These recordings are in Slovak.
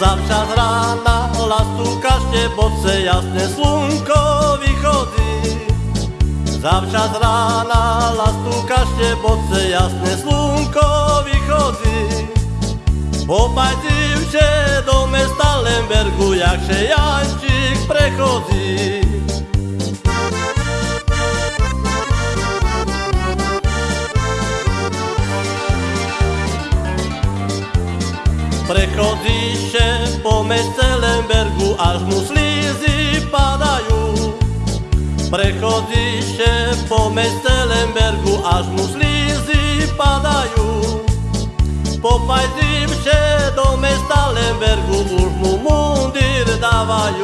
Zawczas rana lastuka boce jasne slunko vychodí. Zawczas rana lastuka boce jasne slunko vychodí. Popajdím się do mesta Lembergu, jak się Jančík prechodí. Prechodí się po meste Lembergu, až mu slízy padajú. Prechodí się po meste Lembergu, až mu slízy padajú. Popajdím się do mesta Lembergu, už mu mundír dávajú.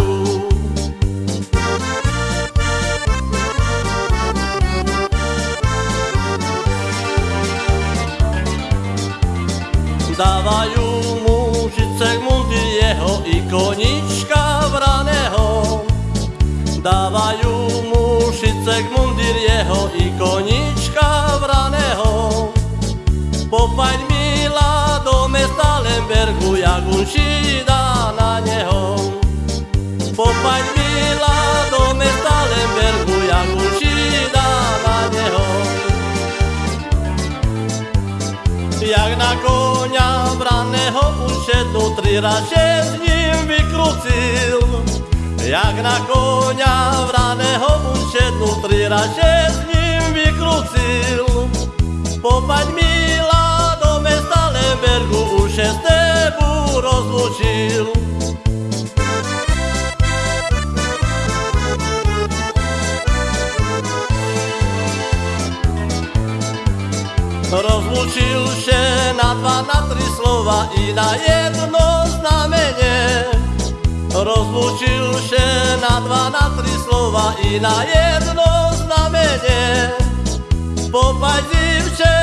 Dávajú mu žicek mundy jeho i konička vraného. Dávajú mu šicek mundir jeho i konička vraného. Popaď milá do mesta Lembergu, jak on šída Jak na konia vraného ušednú, tri raže s ním vykrucil. Jak na konia vraného ušednú, tri raže s ním Rozlučil się na dwa, na tri slova i na jedno znamenie. Rozlučil się na dwa, na tri slova i na jedno znamenie. Popajdím się